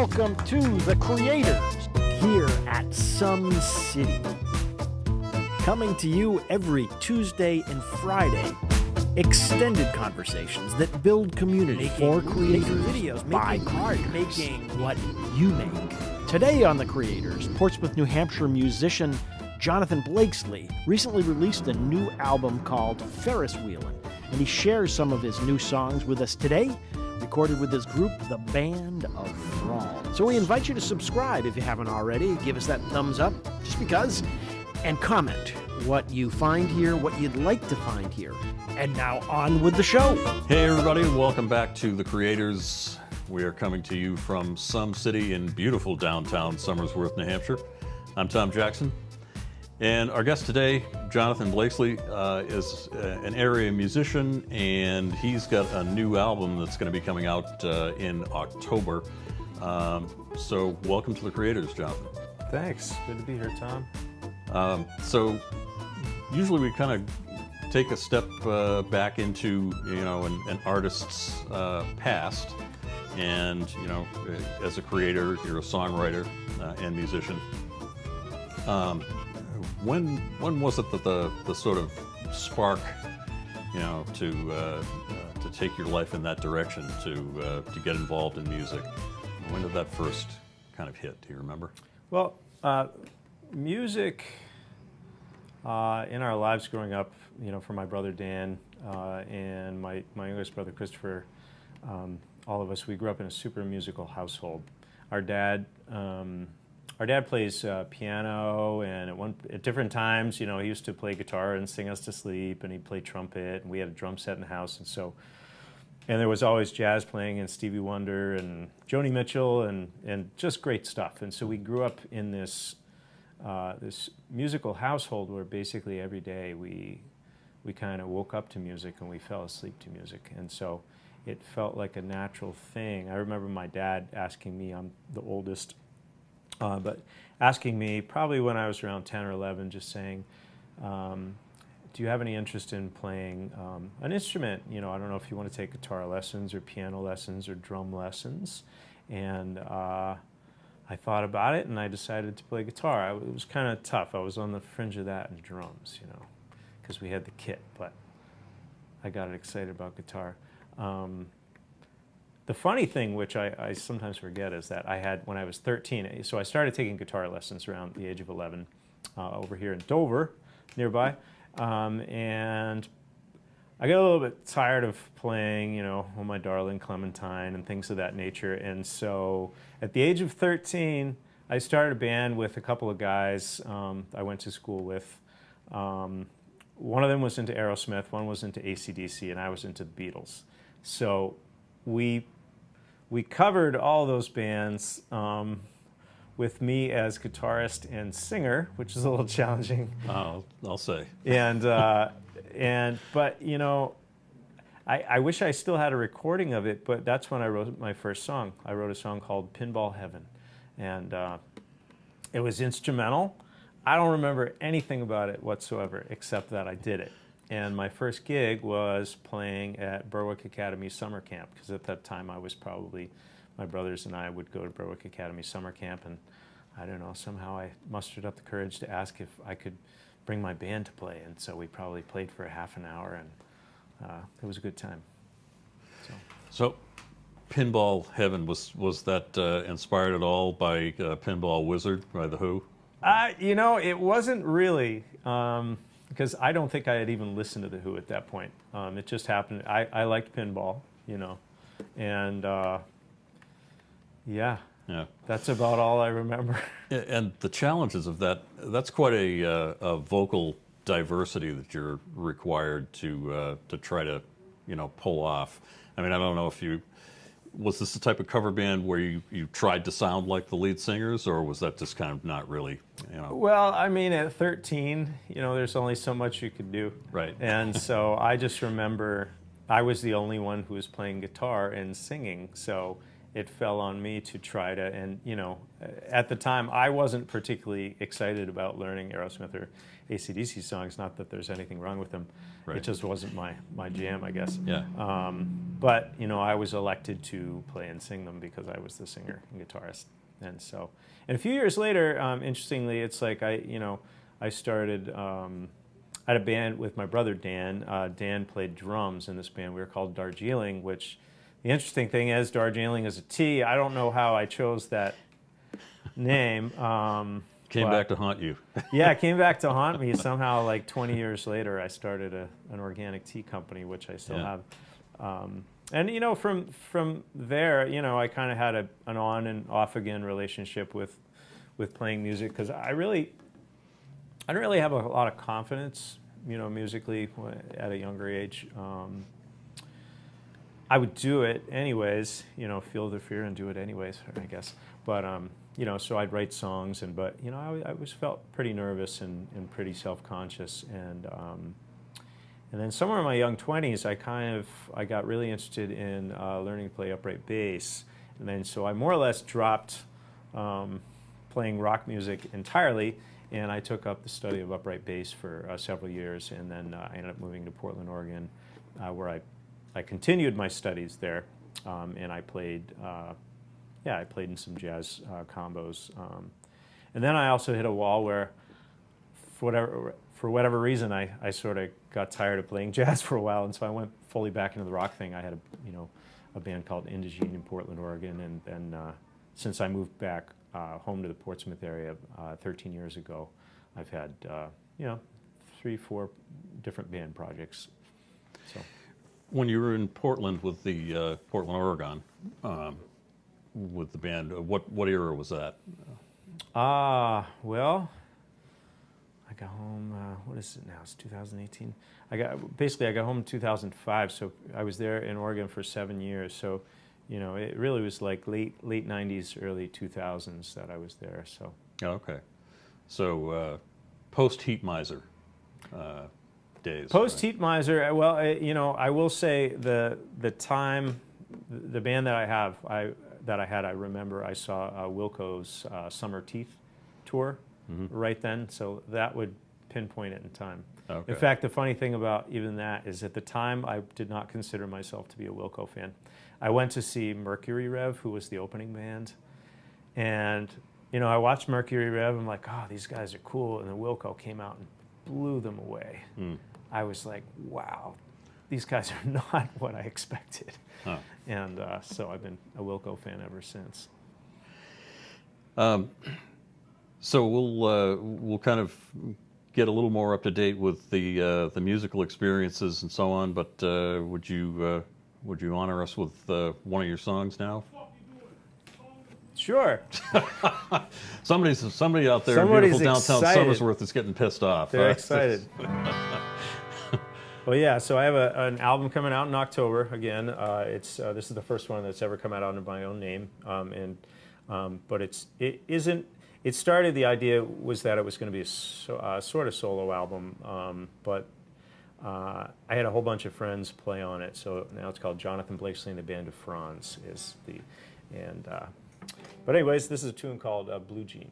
welcome to The Creators here at Some City. Coming to you every Tuesday and Friday. Extended conversations that build community for creators videos by creators, making what you make. Today on The Creators, Portsmouth, New Hampshire musician Jonathan Blakesley recently released a new album called Ferris Wheelin', and he shares some of his new songs with us today recorded with his group, The Band of Thrall. So we invite you to subscribe if you haven't already. Give us that thumbs up, just because, and comment what you find here, what you'd like to find here. And now on with the show. Hey, everybody, welcome back to The Creators. We are coming to you from some city in beautiful downtown Somersworth, New Hampshire. I'm Tom Jackson. And our guest today, Jonathan Blakesley, uh, is uh, an area musician, and he's got a new album that's going to be coming out uh, in October. Um, so, welcome to the Creators, Jonathan. Thanks. Good to be here, Tom. Um, so, usually we kind of take a step uh, back into you know an, an artist's uh, past, and you know, as a creator, you're a songwriter uh, and musician. Um, when when was it that the the sort of spark, you know, to uh, uh, to take your life in that direction, to uh, to get involved in music? When did that first kind of hit? Do you remember? Well, uh, music uh, in our lives growing up, you know, for my brother Dan uh, and my my youngest brother Christopher, um, all of us, we grew up in a super musical household. Our dad. Um, our dad plays uh, piano, and at one at different times, you know, he used to play guitar and sing us to sleep, and he played trumpet, and we had a drum set in the house, and so, and there was always jazz playing, and Stevie Wonder, and Joni Mitchell, and and just great stuff, and so we grew up in this uh, this musical household where basically every day we we kind of woke up to music and we fell asleep to music, and so it felt like a natural thing. I remember my dad asking me, I'm the oldest uh, but asking me probably when I was around 10 or 11, just saying, um, do you have any interest in playing um, an instrument? You know, I don't know if you want to take guitar lessons or piano lessons or drum lessons. And uh, I thought about it and I decided to play guitar. I, it was kind of tough. I was on the fringe of that and drums, you know, because we had the kit, but I got excited about guitar. Um, the funny thing, which I, I, sometimes forget, is that I had, when I was 13, so I started taking guitar lessons around the age of 11 uh, over here in Dover, nearby. Um, and I got a little bit tired of playing, you know, Oh My Darling Clementine and things of that nature. And so at the age of 13, I started a band with a couple of guys um, I went to school with. Um, one of them was into Aerosmith, one was into ACDC, and I was into the Beatles. So we we covered all those bands um, with me as guitarist and singer, which is a little challenging. I'll, I'll say. And uh, and but you know, I, I wish I still had a recording of it. But that's when I wrote my first song. I wrote a song called Pinball Heaven, and uh, it was instrumental. I don't remember anything about it whatsoever, except that I did it. And my first gig was playing at Berwick Academy Summer Camp, because at that time I was probably, my brothers and I would go to Berwick Academy Summer Camp, and I don't know, somehow I mustered up the courage to ask if I could bring my band to play. And so we probably played for a half an hour, and uh, it was a good time. So, so Pinball Heaven, was, was that uh, inspired at all by uh, Pinball Wizard by The Who? Uh, you know, it wasn't really. Um, because I don't think I had even listened to The Who at that point. Um, it just happened. I, I liked pinball, you know, and uh, yeah, yeah, that's about all I remember. And the challenges of that, that's quite a, uh, a vocal diversity that you're required to, uh, to try to, you know, pull off. I mean, I don't know if you was this the type of cover band where you, you tried to sound like the lead singers, or was that just kind of not really, you know? Well, I mean, at 13, you know, there's only so much you could do. Right. And so I just remember I was the only one who was playing guitar and singing, so it fell on me to try to, and you know, at the time I wasn't particularly excited about learning Aerosmith or ACDC songs, not that there's anything wrong with them. Right. It just wasn't my, my jam, I guess. Yeah. Um, but you know, I was elected to play and sing them because I was the singer and guitarist. And so, and a few years later, um, interestingly, it's like I, you know, I started. Um, I had a band with my brother Dan. Uh, Dan played drums in this band. We were called Darjeeling, which the interesting thing is Darjeeling is a tea. I don't know how I chose that name. Um, Came back to haunt you. yeah, it came back to haunt me somehow. Like 20 years later, I started a, an organic tea company, which I still Yeah. have. Um, and you know, from from there, you know, I kind of had a, an on and off again relationship with with playing music because I really I didn't really have a lot of confidence, you know, musically at a younger age. Um, I would do it anyways, you know, feel the fear and do it anyways, I guess. But um, you know, so I'd write songs, and but you know, I, I was felt pretty nervous and, and pretty self-conscious, and um, and then somewhere in my young twenties, I kind of I got really interested in uh, learning to play upright bass, and then so I more or less dropped um, playing rock music entirely, and I took up the study of upright bass for uh, several years, and then uh, I ended up moving to Portland, Oregon, uh, where I I continued my studies there, um, and I played. Yeah, I played in some jazz uh, combos, um, and then I also hit a wall where, for whatever for whatever reason, I, I sort of got tired of playing jazz for a while, and so I went fully back into the rock thing. I had a you know a band called Indigene in Portland, Oregon, and then uh, since I moved back uh, home to the Portsmouth area uh, 13 years ago, I've had uh, you know three, four different band projects. So. When you were in Portland with the uh, Portland, Oregon, um, with the band, uh, what what era was that? Ah, well, I got home. Uh, what is it now? It's 2018. I got basically I got home in 2005. So I was there in Oregon for seven years. So, you know, it really was like late late 90s, early 2000s that I was there. So Oh, okay, so uh, post Heatmiser uh, days. post right? Heatmiser. uh, Well, you know, I will say the the time, the band that I have, I that I had, I remember I saw uh, Wilco's uh, Summerteeth tour Mhm. right then. So that would pinpoint it in time. Okay. In fact, the funny thing about even that is at the time I did not consider myself to be a Wilco fan. I went to see Mercury Rev, who was the opening band, and you know I watched Mercury Rev. I'm like, oh, these guys are cool, and then Wilco came out and blew them away. Mm. I was like, wow, these guys are not what I expected, and uh, so I've been a Wilco fan ever since. Um, so we'll uh, we'll kind of get a little more up to date with the uh, the musical experiences and so on. But uh, would you uh, would you honor us with uh, one of your songs now? Sure, Somebody's somebody out there in beautiful downtown excited. Somersworth is getting pissed off. They're excited. well, yeah. So I have a, an album coming out in October. Again, uh, it's uh, this is the first one that's ever come out under my own name, um, and um, but it's it isn't. It started. The idea was that it was going to be a so, uh, sort of solo album, um, but uh, I had a whole bunch of friends play on it. So now it's called Jonathan Blakesley and the Band of Franz is the and. Uh, but anyways, this is a tune called uh, Blue Jean.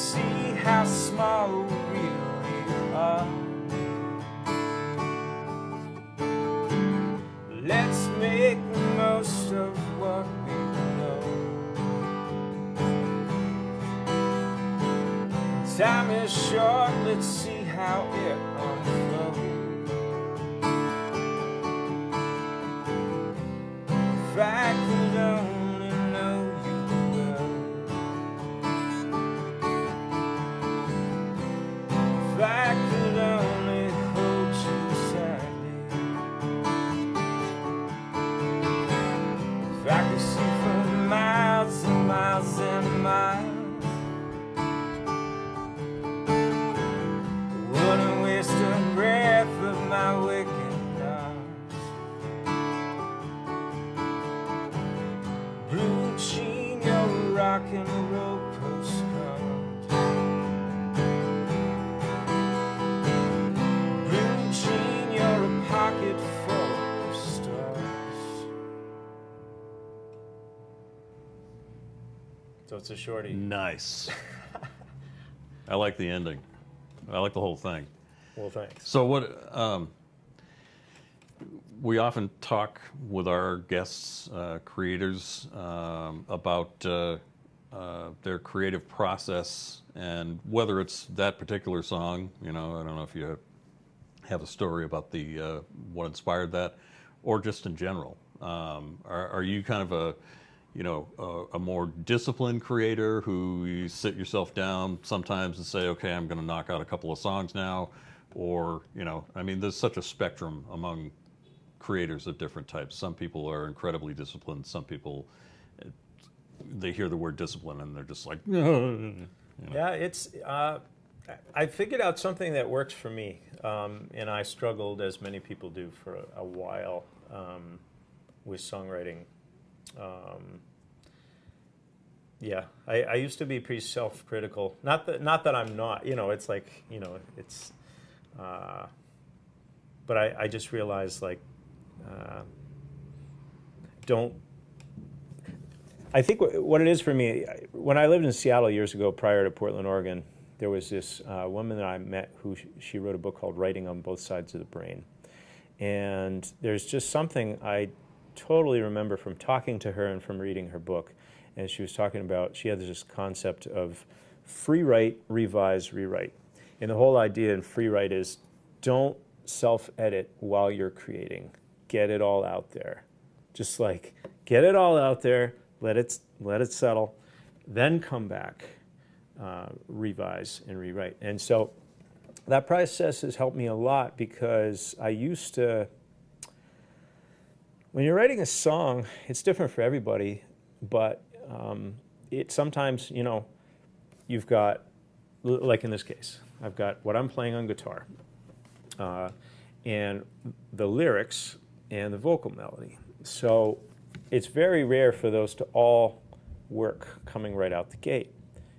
See how small we really are. Let's make the most of what we know. Time is short, let's see it's a shorty. Nice. I like the ending. I like the whole thing. Well, thanks. So what? Um, we often talk with our guests, uh, creators, um, about uh, uh, their creative process and whether it's that particular song. You know, I don't know if you have a story about the uh, what inspired that, or just in general. Um, are, are you kind of a you know, a, a, more disciplined creator who you sit yourself down sometimes and say, okay, I'm going to knock out a couple of songs now, or you know, I mean, there's such a spectrum among creators of different types. Some people are incredibly disciplined. Some people, they hear the word discipline and they're just like, you know. Yeah, it's. Uh, I figured out something that works for me, um, and I struggled, as many people do, for a, a while um, with songwriting. Um, yeah, I, I used to be pretty self-critical. Not that not that I'm not. You know, it's like you know, it's. Uh, but I, I just realized like, uh, don't. I think what it is for me, when I lived in Seattle years ago, prior to Portland, Oregon, there was this uh, woman that I met who sh- she wrote a book called "Writing on Both Sides of the Brain," and there's just something I totally remember from talking to her and from reading her book. And she was talking about, she had this concept of free write, revise, rewrite. And the whole idea in free write is don't self edit while you're creating, get it all out there. Just like get it all out there, let it, let it settle, then come back, uh, revise and rewrite. And so that process has helped me a lot because I used to when you're writing a song, it's different for everybody, but um, it sometimes, you know, you've got, like in this case, I've got what I'm playing on guitar, uh, and the lyrics and the vocal melody. So it's very rare for those to all work coming right out the gate.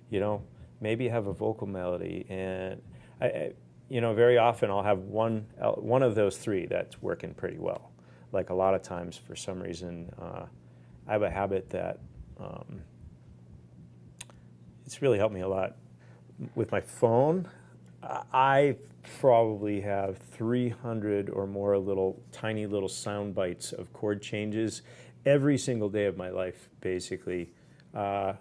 You know, maybe you have a vocal melody, and I, I, you know, very often I'll have one one of those three that's working pretty well like a lot of times for some reason uh, i have a habit that um, it's really helped me a lot. With my phone I- probably have 300 or more little tiny little sound bites of chord changes every single day of my life basically. Uh,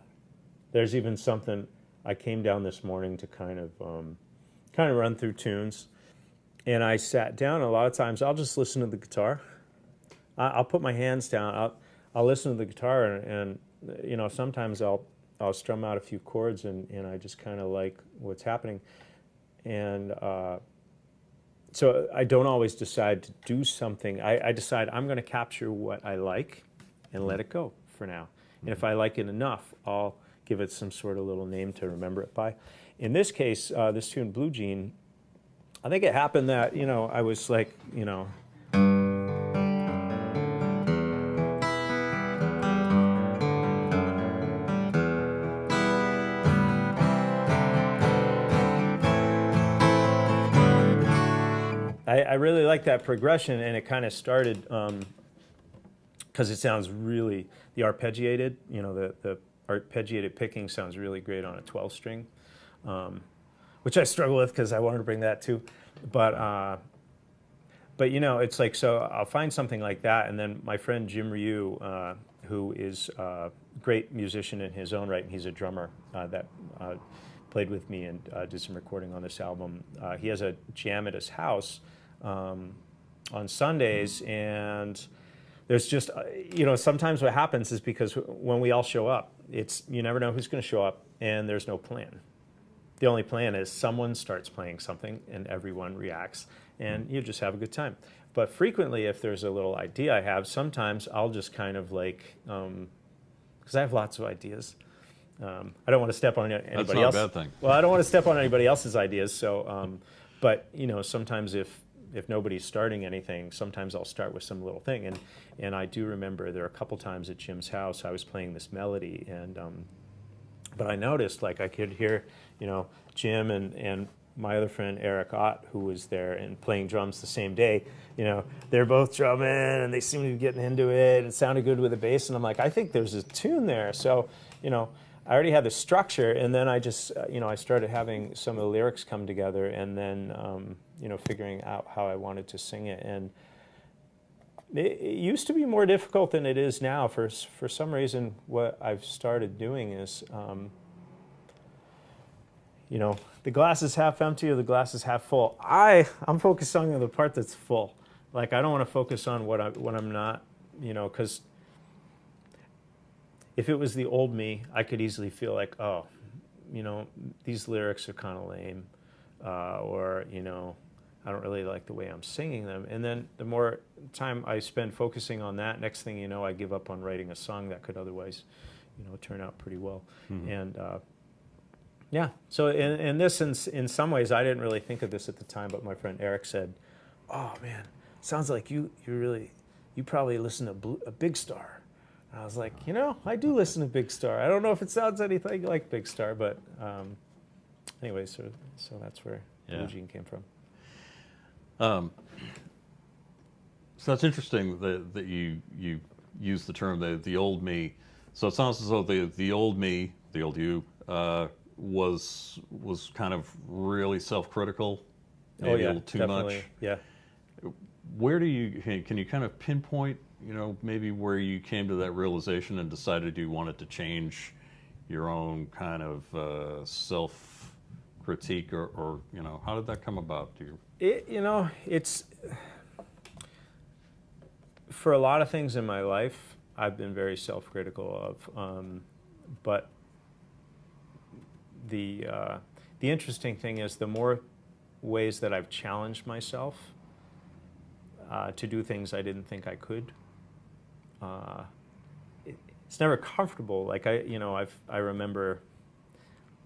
there's even something i came down this morning to kind of um, kind of run through tunes and i sat down a lot of times i'll just listen to the guitar I'll put my hands down. I'll, I'll listen to the guitar, and, and you know, sometimes I'll I'll strum out a few chords, and, and I just kind of like what's happening, and uh, so I don't always decide to do something. I, I decide I'm going to capture what I like, and let it go for now. And if I like it enough, I'll give it some sort of little name to remember it by. In this case, uh, this tune, Blue Jean, I think it happened that you know I was like you know I, really like that progression, and it kind of started because it sounds really the arpeggiated. You know, the the arpeggiated picking sounds really great on a 12 string, um, which I struggle with because I wanted to bring that too. But uh, but you know, it's like so I'll find something like that, and then my friend Jim Ryu, uh, who is a great musician in his own right, and he's a drummer uh, that uh, played with me and uh, did some recording on this album. Uh, he has a jam at his house um, on Sundays, and there's just uh, you know sometimes what happens is because when we all show up, it's you never know who's going to show up, and there's no plan. The only plan is someone starts playing something and everyone reacts, and you just have a good time. But frequently, if there's a little idea I have, sometimes I'll just kind of like, because I have lots of ideas. Um, I don't want to step on anybody That's not a bad thing. Well, I don't want to step on anybody else's ideas. So, um, but you know, sometimes if if nobody's starting anything, sometimes I'll start with some little thing. And and I do remember there are a couple times at Jim's house I was playing this melody, and um, but I noticed like I could hear, you know, Jim and, and my other friend Eric Ott, who was there and playing drums the same day, you know, they're both drumming and they seem to be getting into it. It sounded good with the bass, and I'm like, I think there's a tune there. So, you know, I already had the structure, and then I just, uh, you know, I started having some of the lyrics come together, and then, um, you know, figuring out how I wanted to sing it. And it, it used to be more difficult than it is now. For for some reason, what I've started doing is. Um, you know, the glass is half empty or the glass is half full. I I'm focused on the part that's full. Like I don't want to focus on what I what I'm not, you know, because if it was the old me, I could easily feel like, oh, you know, these lyrics are kind of lame, uh, or you know, I don't really like the way I'm singing them. And then the more time I spend focusing on that, next thing you know, I give up on writing a song that could otherwise, you know, turn out pretty well. Mhm. And uh, yeah, so in, in this, in, in some ways, I didn't really think of this at the time, but my friend Eric said, "Oh man, sounds like you you really you probably listen to Blue, a Big Star." And I was like, you know, I do listen to Big Star. I don't know if it sounds anything like Big Star, but um, anyway, so so that's where Yeah. Blue Jean came from. Um, so that's interesting that, that you you use the term the the old me. So it sounds as though the the old me, the old you, uh, was was kind of really self-critical, maybe oh a little too definitely. much. Yeah. Where do you can can you kind of pinpoint, you know, maybe where you came to that realization and decided you wanted to change your own kind of uh, self critique, or, or you know, how did that come about? Do you? It, you know, it's for a lot of things in my life, I've been very self-critical of. Um, but the uh, the interesting thing is, the more ways that I've challenged myself uh, to do things I didn't think I could. Uh, it, it's never comfortable. Like I, you know, I've I remember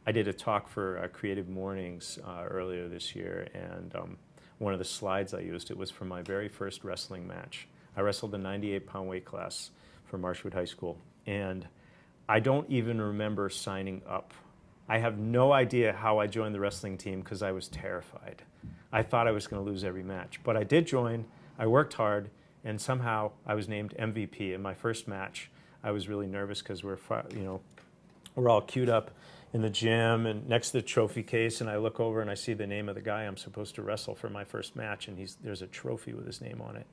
I did a talk for uh, Creative Mornings uh, earlier this year, and um, one of the slides I used it was from my very first wrestling match. I wrestled the 98 pound weight class for Marshwood High School, and I don't even remember signing up. I have no idea how I joined the wrestling team because I was terrified. I thought I was going to lose every match, but I did join. I worked hard, and somehow I was named MVP in my first match. I was really nervous because we're, you know, we're all queued up in the gym and next to the trophy case and I look over and I see the name of the guy I'm supposed to wrestle for my first match and he's there's a trophy with his name on it.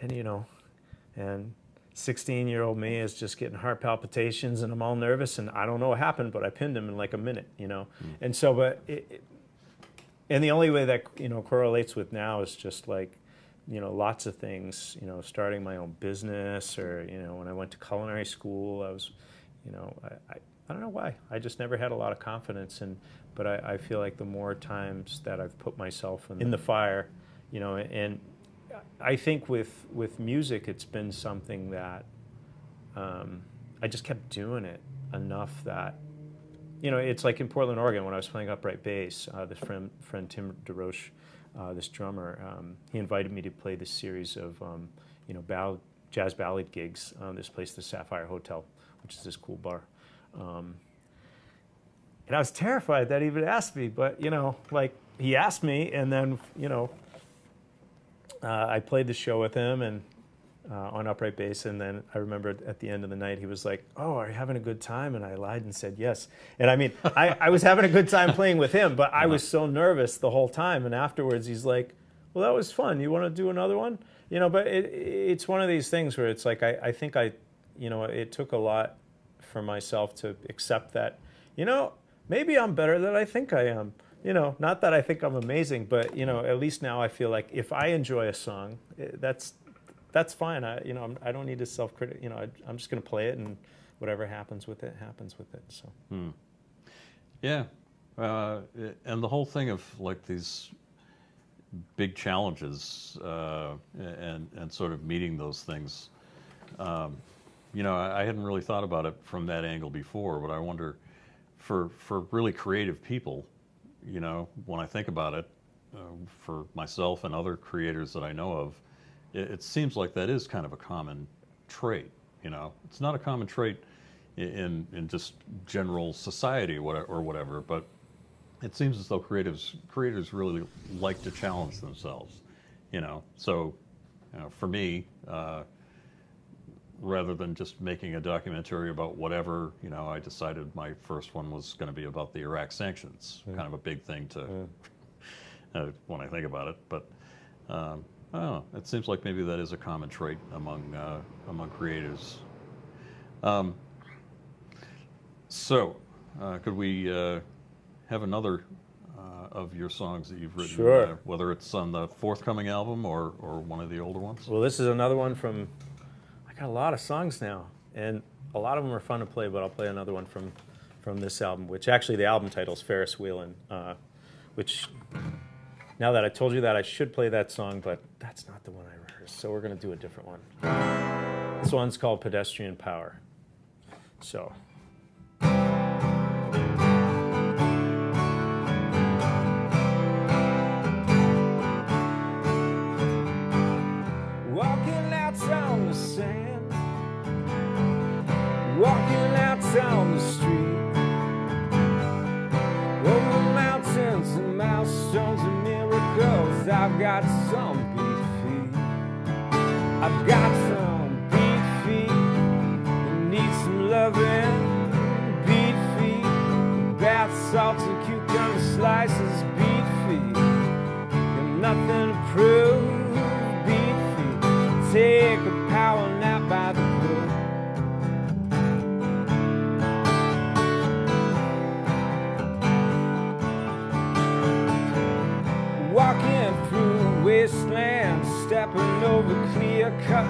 And you know, and 16 year old me is just getting heart palpitations and I'm all nervous and I don't know what happened, but I pinned him in like a minute, you know. Hmm. And so, but it, it, and the only way that you know correlates with now is just like you know lots of things you know starting my own business or you know when i went to culinary school i was you know i, I, I don't know why i just never had a lot of confidence and but I, I feel like the more times that i've put myself in, in the fire you know and i think with with music it's been something that um, i just kept doing it enough that you know, it's like in Portland, Oregon, when I was playing upright bass. Uh, this friend, friend Tim DeRoche, uh, this drummer, um, he invited me to play this series of, um, you know, ballad, jazz ballad gigs. Um, this place, the Sapphire Hotel, which is this cool bar. Um, and I was terrified that he would ask me, but you know, like he asked me, and then you know, uh, I played the show with him and uh, on upright bass, and then I remember at the end of the night he was like, "Oh, are you having a good time?" And I lied and said yes. And I mean, I, I was having a good time playing with him, but I was so nervous the whole time. And afterwards, he's like, "Well, that was fun. You want to do another one?" You know, but it, it's one of these things where it's like I, I think I, you know, it took a lot for myself to accept that, you know, maybe I'm better than I think I am. You know, not that I think I'm amazing, but you know, at least now I feel like if I enjoy a song, eh, that's that's fine. I, you know, I'm, I don't need to self-critic. You know, I, I'm just going to play it, and whatever happens with it, happens with it. So, Hmm. Yeah, uh, and the whole thing of like these big challenges uh, and and sort of meeting those things. Um, you know, I, hadn't really thought about it from that angle before, but I wonder for for really creative people, you know, when I think about it, uh, for myself and other creators that I know of, it, it seems like that is kind of a common trait. You know, it's not a common trait in in just general society or whatever. But it seems as though creatives creators really like to challenge themselves, you know. So, you know, for me, uh, rather than just making a documentary about whatever, you know, I decided my first one was going to be about the Iraq sanctions. Kind of a big thing to uh, when I think about it, but. Um, I don't know. It seems like maybe that is a common trait among uh, among creators. Um, so, uh, could we uh, have another uh, of your songs that you've written? Sure. uh, whether it's on the forthcoming album or, or one of the older ones. Well, this is another one from. I got a lot of songs now, and a lot of them are fun to play. But I'll play another one from from this album, which actually the album title is Ferris Wheelin', uh, which now that I told you that, I should play that song, but that's not the one I rehearsed. So we're gonna do a different one. This one's called Pedestrian Power. So. I've got some feet. I've got cut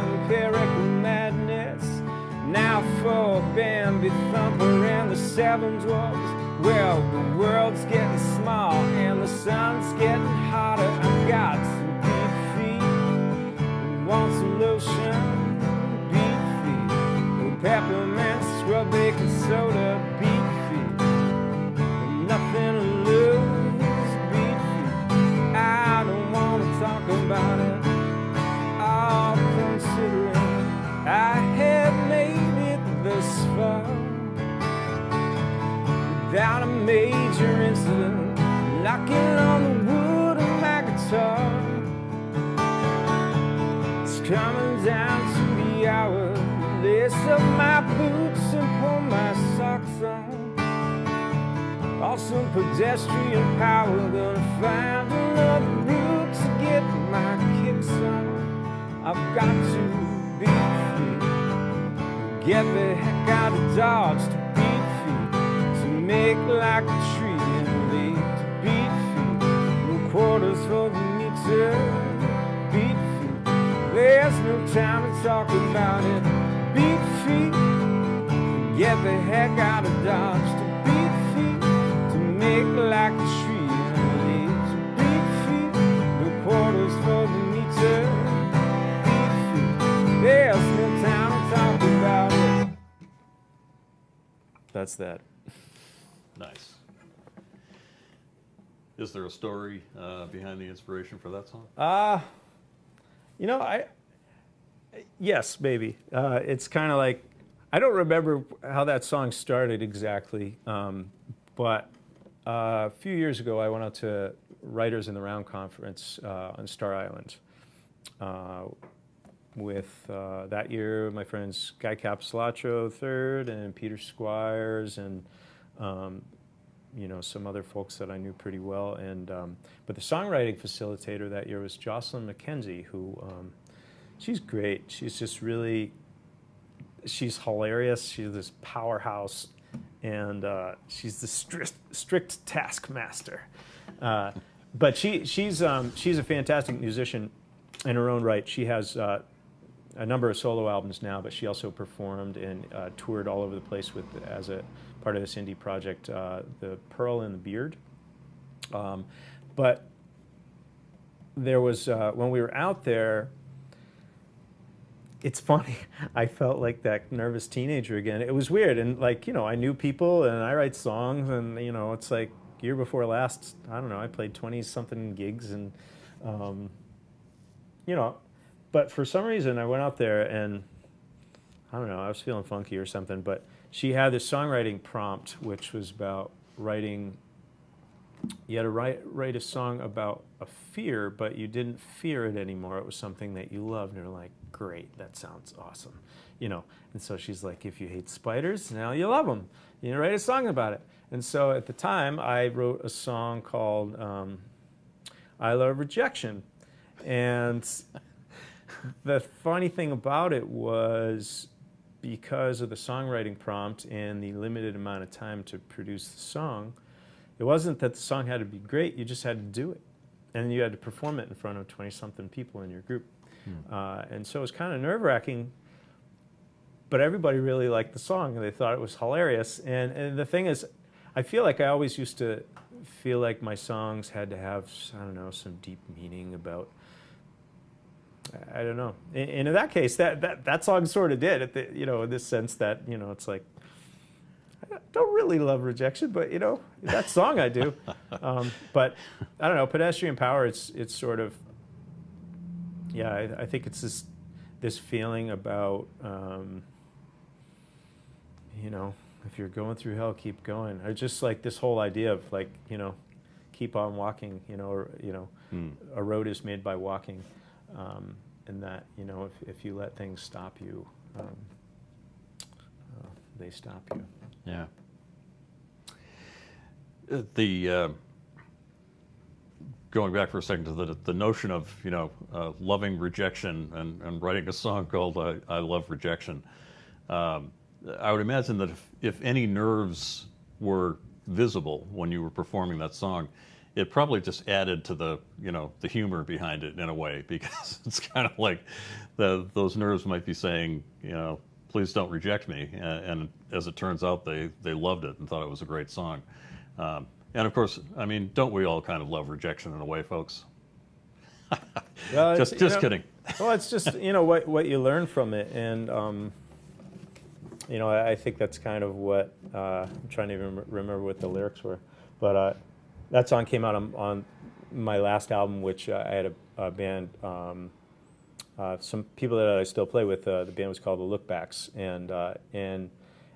madness. Now for Bambi Thumper and the Seven Dwarfs. Well, Pedestrian power, gonna find another route to get my kicks on. I've got to be free. Get the heck out of Dodge to beat feet. To make like a tree and lead to beat feet. No quarters for the meter. Beat feet. There's no time to talk about it. Beat feet. Get the heck out of Dodge. To like a tree and lead to feet. No quarters for the meter. Beat feet. There's no time to talk about it. That's that. Nice. Is there a story uh, behind the inspiration for that song? Uh, you know, I yes, maybe. Uh, it's kind of like I don't remember how that song started exactly, um, but a few years ago I went out to Writers in the Round conference uh, on Star Island. Uh, with uh, that year, my friends Guy Capecelatro third and Peter Squires and um, you know some other folks that I knew pretty well. And um, but the songwriting facilitator that year was Jocelyn Mackenzie, who um, she's great. She's just really she's hilarious. She's this powerhouse, and uh, she's the strict strict taskmaster. Uh, but she she's um, she's a fantastic musician in her own right. She has. Uh, a number of solo albums now, but she also performed and uh, toured all over the place with as a part of this indie project, uh, the Pearl and the Beard. Um, but there was uh, when we were out there. It's funny. I felt like that nervous teenager again. It was weird, and like you know, I knew people, and I write songs, and you know, it's like year before last. I don't know. I played twenty something gigs, and um, you know, but for some reason I went out there and I don't know, I was feeling funky or something, but she had this songwriting prompt, which was about writing. You had to write write a song about a fear, but you didn't fear it anymore. It was something that you loved, and you're like, "Great, that sounds awesome," you know. And so she's like, "If you hate spiders, now you love them. You know, write a song about it." And so at the time, I wrote a song called um, "I Love Rejection," and the funny thing about it was because of the songwriting prompt and the limited amount of time to produce the song, it wasn't that the song had to be great, you just had to do it. And you had to perform it in front of 20 something people in your group. Hmm. Uh, and so it was kind of nerve wracking, but everybody really liked the song and they thought it was hilarious. And, and the thing is, I feel like I always used to feel like my songs had to have, I don't know, some deep meaning about I don't know. And in that case, that, that, that song sort of did, the, you know, in this sense that, you know, it's like, I don't really love rejection, but, you know, that song I do. Um, but I don't know, pedestrian power, it's, it's sort of, yeah, I, I think it's this, this feeling about, um, you know, if you're going through hell, keep going. Or just like this whole idea of like, you know, keep on walking, you know, or, you know, mm. a road is made by walking um, and that you know if, if you let things stop you, um, uh, they stop you. Yeah. Uh, the uh, going back for a second to the the notion of you know uh, loving rejection and, and writing a song called "I, I Love Rejection." Um, I would imagine that if, if any nerves were visible when you were performing that song, it probably just added to the you know the humor behind it in a way because it's kind of like the, those nerves might be saying you know please don't reject me and, and, as it turns out they they loved it and thought it was a great song um, and of course I mean don't we all kind of love rejection in a way folks? Well, just just know, kidding. well it's just you know what what you learn from it. And um, you know I, I, think that's kind of what uh, I'm trying to even remember what the lyrics were. But uh, that song came out on, on my last album, which uh, I had a, a band, um, uh, some people that I still play with. Uh, the band was called the Lookbacks, and uh, and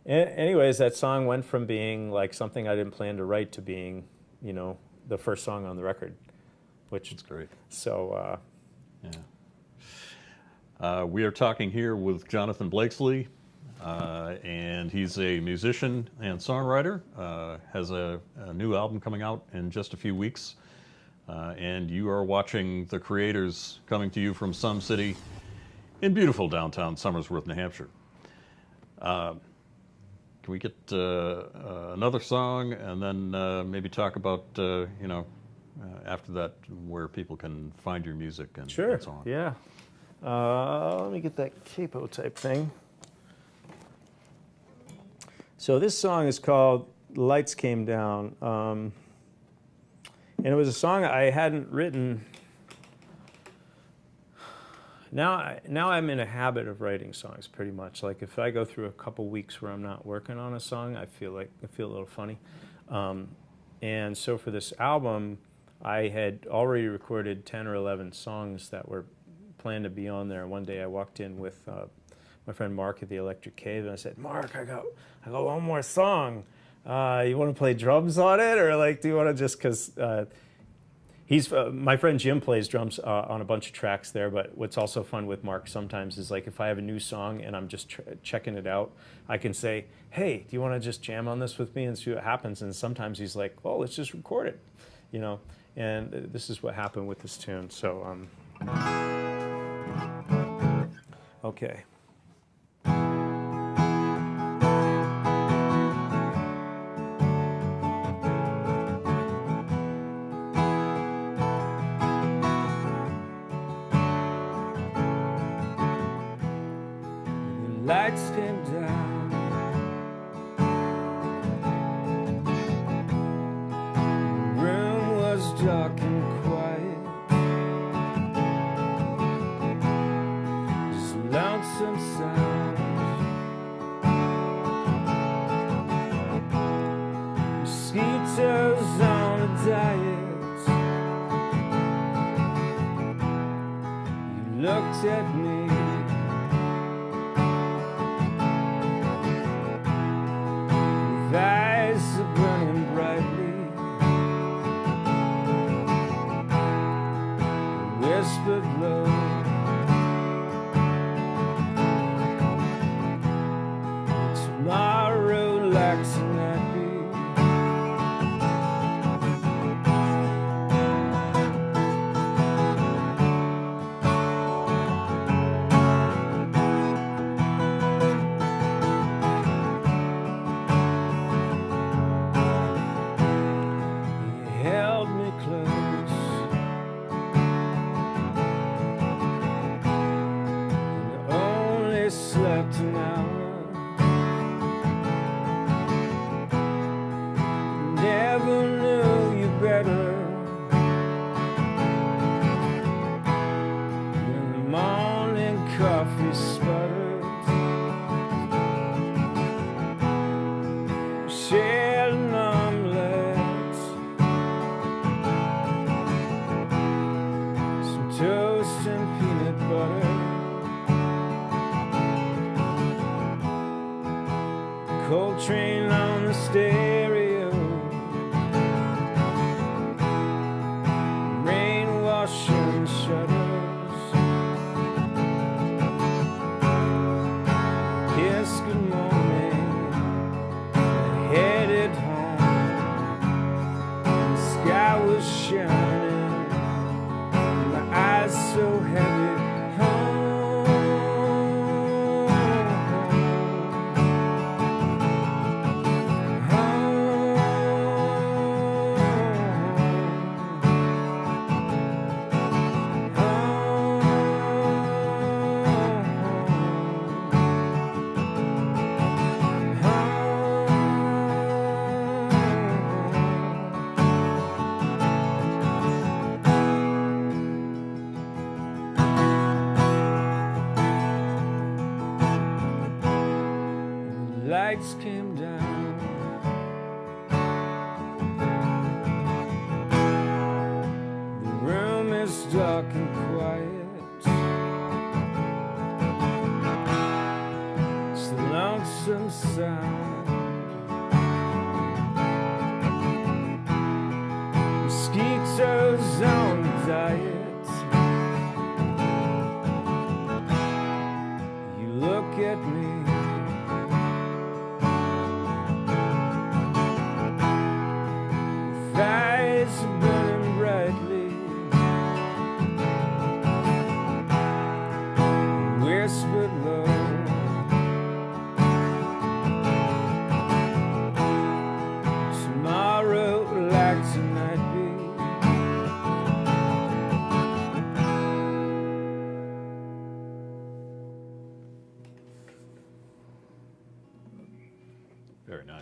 anyways, that song went from being like something I didn't plan to write to being, you know, the first song on the record, which is great. So, uh, yeah. Uh, we are talking here with Jonathan Blakeslee, uh, and he's a musician and songwriter. Uh, has a, a, new album coming out in just a few weeks. Uh, and you are watching the creators coming to you from some city in beautiful downtown Somersworth, New Hampshire. Uh, we get uh, uh, another song and then maybe talk about you know after that where people can find your music and, sure. and so on? Yeah. let me get that capo type thing. So this song is called Lights Came Down. Um, and it was a song I hadn't written. Now, now I'm in a habit of writing songs pretty much. Like if I go through a couple weeks where I'm not working on a song, I feel like I feel a little funny. Um, and so for this album, I had already recorded 10 or 11 songs that were planned to be on there. One day I walked in with uh, my friend Mark at the Electric Cave, and I said, Mark, I got, I got one more song. Uh, you want to play drums on it, or like, do you want to just because uh, he's uh, my friend Jim plays drums uh, on a bunch of tracks there. But what's also fun with Mark sometimes is like if I have a new song and I'm just checking it out, I can say, Hey, do you want to just jam on this with me and see what happens? And sometimes he's like, Well, let's just record it, you know. And this is what happened with this tune. So, um, okay.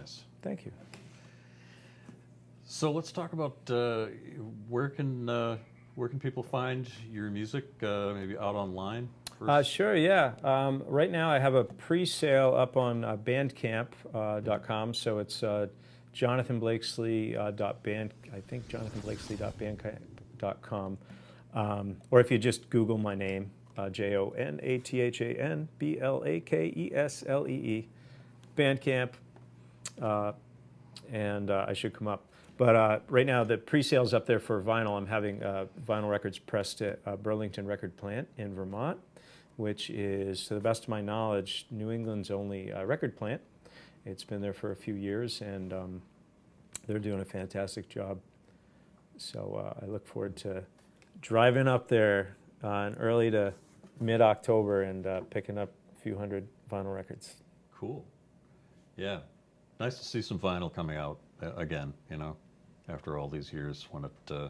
Nice. Thank you. So let's talk about uh, where can uh, where can people find your music? Uh, maybe out online. Uh, sure, yeah. Um, right now I have a pre-sale up on uh, bandcamp.com, so it's uh, Jonathan Blakeslee uh, dot band, I think Jonathan Blakeslee dot bandcamp.com. Um, or if you just Google my name, uh, J O N A T H A N B L A K E S L E E, Bandcamp, uh, and uh, I should come up. But uh, right now, the pre-sale's up there for vinyl. I'm having uh, vinyl records pressed at uh, Burlington Record Plant in Vermont, which is, to the best of my knowledge, New England's only uh, record plant. It's been there for a few years, and um, they're doing a fantastic job. So uh, I look forward to driving up there uh, in early to mid-October and uh, picking up a few hundred vinyl records. Cool. Yeah. Nice to see some vinyl coming out uh, again, you know, after all these years when it, uh,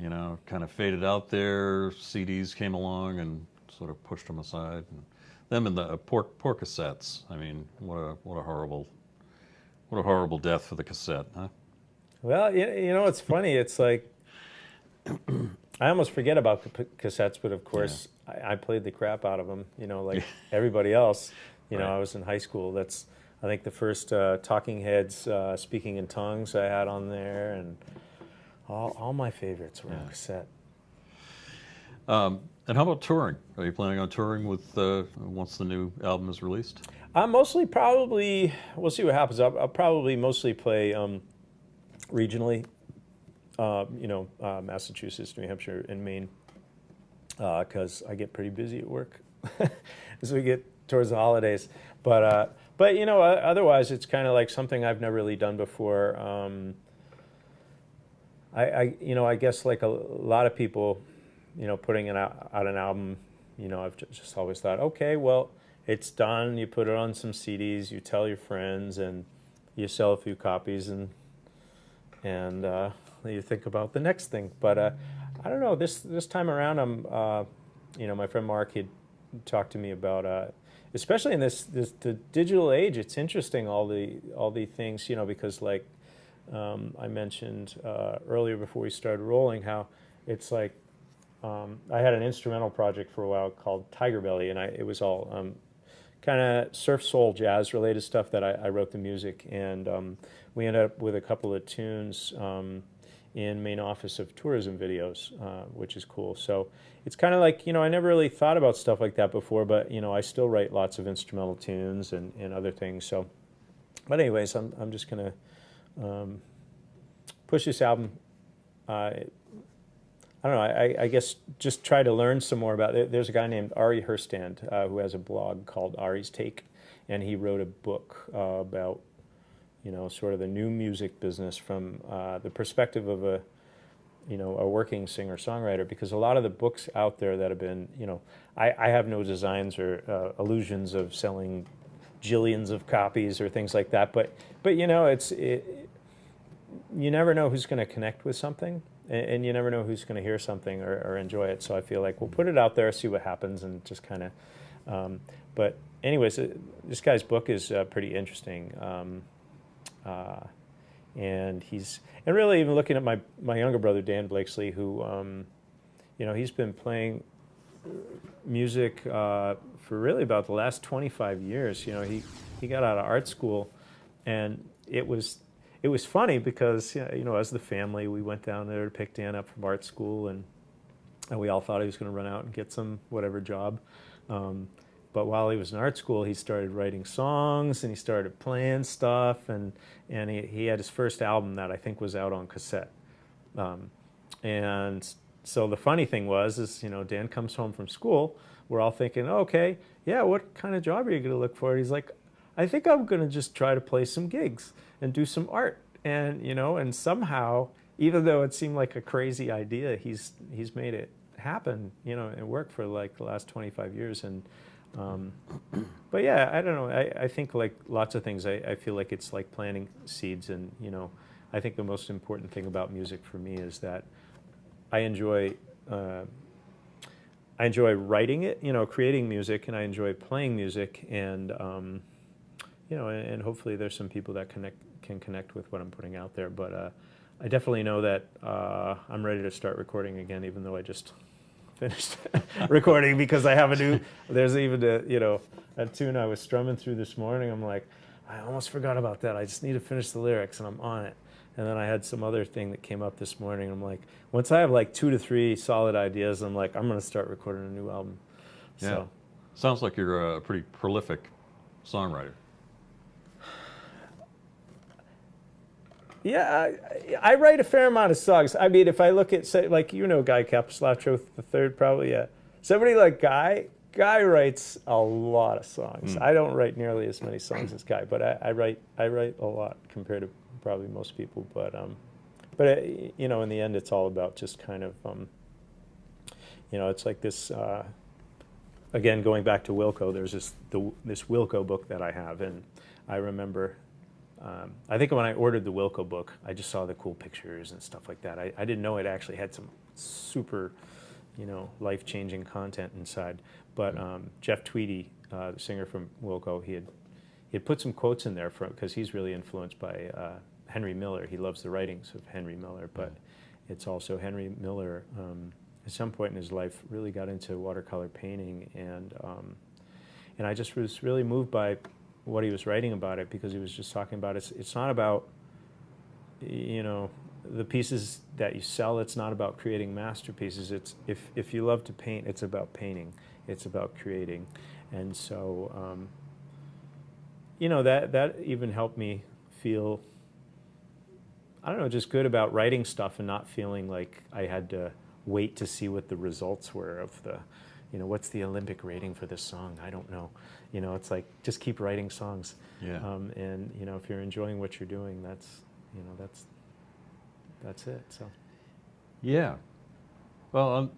you know, kind of faded out there. CDs came along and sort of pushed them aside. And them and the uh, poor, poor cassettes. I mean, what a, what a horrible, what a horrible death for the cassette, huh? Well, you, you know, it's funny. It's like I almost forget about cassettes, but of course, I, I played the crap out of them. You know, like everybody else. You know, Right. I was in high school. That's I think the first uh, Talking Heads uh, speaking in tongues I had on there, and all, all my favorites were on cassette. Um, and how about touring? Are you planning on touring with uh, once the new album is released? I'm mostly probably we'll see what happens. I'll, I'll probably mostly play um, regionally, uh, you know, uh, Massachusetts, New Hampshire, and Maine, because I get pretty busy at work as we get towards the holidays. But uh, but you know, otherwise it's kind of like something I've never really done before. Um, I, I you know I guess like a lot of people, you know, putting out, out an album, you know, I've just always thought, okay, well, it's done. You put it on some CDs, you tell your friends, and you sell a few copies, and and uh, you think about the next thing. But uh, I don't know. This this time around, I'm, uh, you know, my friend Mark had talked to me about, uh, especially in this this the digital age. It's interesting all the all the things, you know, because like um, I mentioned uh, earlier before we started rolling, how it's like um, I had an instrumental project for a while called Tiger Belly, and I, it was all um, kind of surf soul jazz related stuff that I, I wrote the music, and um, we ended up with a couple of tunes um, in Maine office of tourism videos, uh, which is cool. So it's kind of like you know I never really thought about stuff like that before, but you know I still write lots of instrumental tunes and, and other things. So, but anyways, I'm I'm just gonna um, push this album. Uh, I don't know. I, I guess just try to learn some more about it. There's a guy named Ari Herstand uh, who has a blog called Ari's Take, and he wrote a book uh, about, you know, sort of the new music business from uh, the perspective of a, you know, a working singer songwriter. Because a lot of the books out there that have been, you know, I, I have no designs or uh, illusions of selling jillions of copies or things like that. But but you know, it's it, you never know who's going to connect with something and, and you never know who's going to hear something or, or enjoy it so i feel like we'll put it out there see what happens and just kind of um, but anyways uh, this guy's book is uh, pretty interesting um, uh, and he's and really even looking at my my younger brother dan blakeslee who um, you know he's been playing music uh, for really about the last 25 years. You know, he, he got out of art school, and it was it was funny because you know, as the family, we went down there to pick Dan up from art school, and, and we all thought he was going to run out and get some whatever job. Um, but while he was in art school, he started writing songs and he started playing stuff, and and he, he had his first album that I think was out on cassette. Um, and so the funny thing was, is you know, Dan comes home from school. We're all thinking, okay, yeah, what kind of job are you going to look for? he's like, I think I'm going to just try to play some gigs and do some art. And you know, and somehow, even though it seemed like a crazy idea, he's he's made it happen. You know, and work for like the last 25 years. And um, but yeah, I don't know. I, I think like lots of things. I, I feel like it's like planting seeds, and you know, I think the most important thing about music for me is that I enjoy. Uh, I enjoy writing it, you know, creating music, and I enjoy playing music, and um, you know, and, and, hopefully there's some people that connect can connect with what I'm putting out there. But uh, I definitely know that uh, I'm ready to start recording again, even though I just finished recording because I have a new. There's even a you know a tune I was strumming through this morning. I'm like, I almost forgot about that. I just need to finish the lyrics, and I'm on it. And then I had some other thing that came up this morning. I'm like, once I have like two to three solid ideas, I'm like, I'm going to start recording a new album. Yeah. So. Sounds like you're a pretty prolific songwriter. Yeah, I, I, write a fair amount of songs. I mean, if I look at, say, like, you know Guy Capistrano the third, probably, yeah. Somebody like Guy, Guy writes a lot of songs. Mm. I don't write nearly as many songs as Guy, but I, I, write I write a lot compared to probably most people. But um, but it, uh, you know, in the end, it's all about just kind of um, you know, it's like this. Uh, again, going back to Wilco, there's this the, this Wilco book that I have, and I remember um, I think when I ordered the Wilco book, I just saw the cool pictures and stuff like that. I, I didn't know it actually had some super, you know, life-changing content inside. But um, Jeff Tweedy, uh, the singer from Wilco, he had he had put some quotes in there because he's really influenced by uh, Henry Miller. He loves the writings of Henry Miller, but it's also Henry Miller. Um, at some point in his life, really got into watercolor painting, and um, and I just was really moved by what he was writing about it because he was just talking about it. It's, it's not about, you know, the pieces that you sell. It's not about creating masterpieces. It's if if you love to paint, it's about painting. It's about creating, and so um, you know that that even helped me feel. I don't know, just good about writing stuff and not feeling like I had to wait to see what the results were of the, you know, what's the Olympic rating for this song? I don't know. You know, it's like just keep writing songs. Yeah. Um, and you know, if you're enjoying what you're doing, that's you know, that's that's it. So. Yeah. Well, um,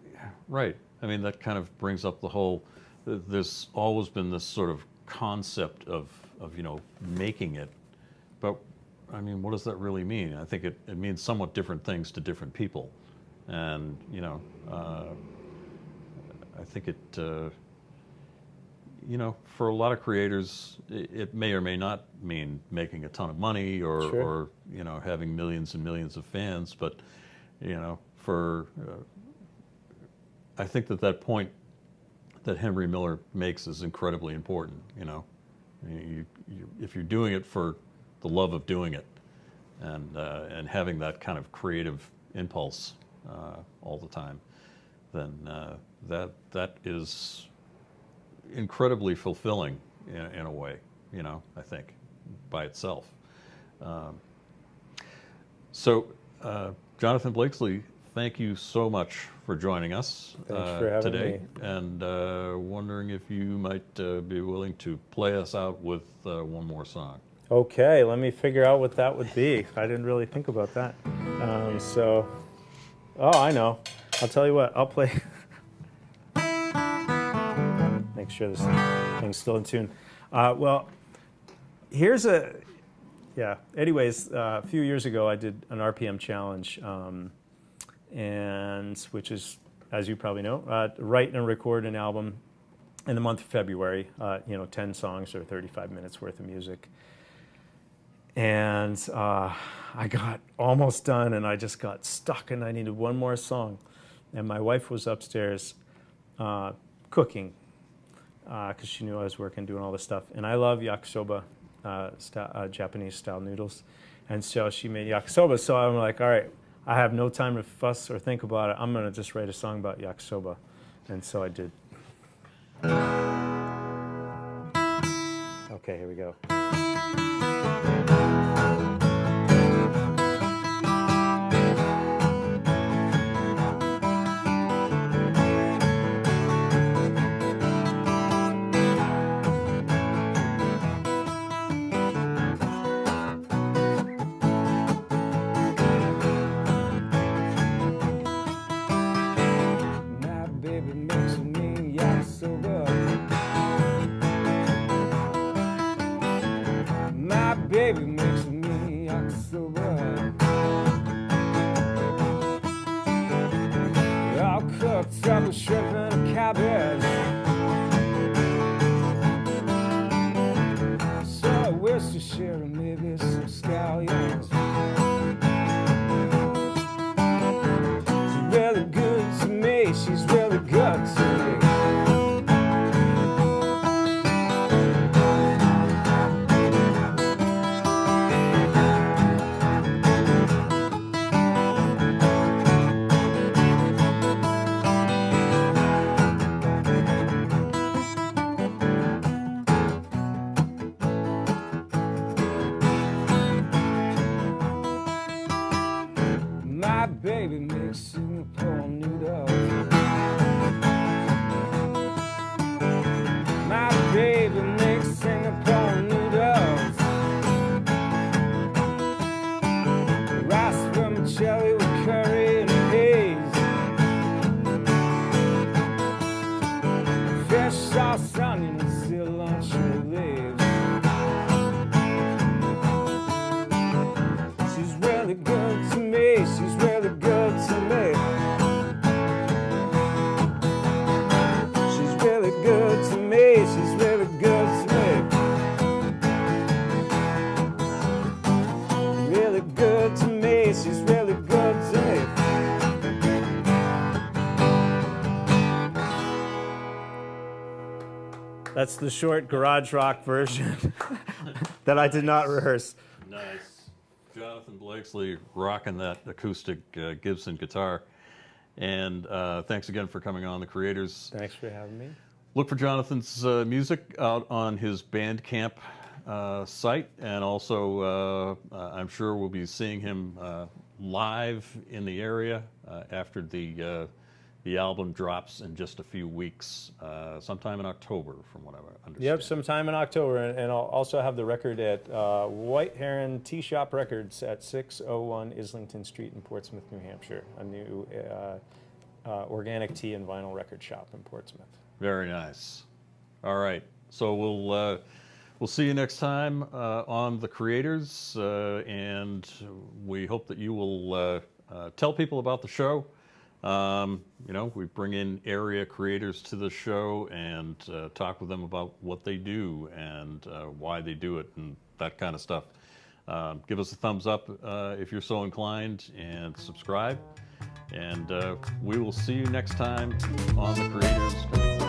right. I mean, that kind of brings up the whole. There's always been this sort of concept of of you know making it, but I mean, what does that really mean? I think it, it means somewhat different things to different people, and you know, uh, I think it. Uh, you know, for a lot of creators, it, may or may not mean making a ton of money or, sure. or you know, having millions and millions of fans. But, you know, for, uh, I think that that point that Henry Miller makes is incredibly important, you know. You, you, if you're doing it for the love of doing it and, uh, and having that kind of creative impulse uh, all the time, then uh, that, that is incredibly fulfilling in, in, a way, you know, I think, by itself. Um, so, uh, Jonathan Blakeslee, thank you so much for joining us uh, today. Me. And uh, wondering if you might uh, be willing to play us out with uh, one more song. Okay, let me figure out what that would be. I didn't really think about that. Um, so, oh, I know. I'll tell you what, I'll play. make sure this thing's still in tune. Uh, well, here's a, yeah. Anyways, uh, a few years ago, I did an RPM challenge, um, and which is, as you probably know, uh, write and record an album in the month of February. Uh, you know, 10 songs or 35 minutes worth of music. And uh, I got almost done, and I just got stuck, and I needed one more song. And my wife was upstairs uh, cooking because she knew I was working doing all this stuff. And I love yakisoba, uh, style, uh, Japanese style noodles. And so she made yakisoba. So I'm like, all right, I have no time to fuss or think about it. I'm going to just write a song about yakisoba. And so I did. Okay, here we go. That's the short garage rock version that I did not rehearse. Nice. Jonathan Blakeslee rocking that acoustic uh, Gibson guitar. And uh, thanks again for coming on, the creators. Thanks for having me. Look for Jonathan's uh, music out on his Bandcamp uh, site, and also uh, uh, I'm sure we'll be seeing him uh, live in the area uh, after the uh, the album drops in just a few weeks, uh, sometime in October, from what I understand. Yep, sometime in October, and, and I'll also have the record at uh, White Heron Tea Shop Records at 601 Islington Street in Portsmouth, New Hampshire. A new uh, uh, organic tea and vinyl record shop in Portsmouth. Very nice. All right, so we'll uh, we'll see you next time uh, on the creators, uh, and we hope that you will uh, uh, tell people about the show. Um, you know, we bring in area creators to the show and uh, talk with them about what they do and uh, why they do it and that kind of stuff. Um, give us a thumbs up uh, if you're so inclined and subscribe. And uh, we will see you next time on the Creators.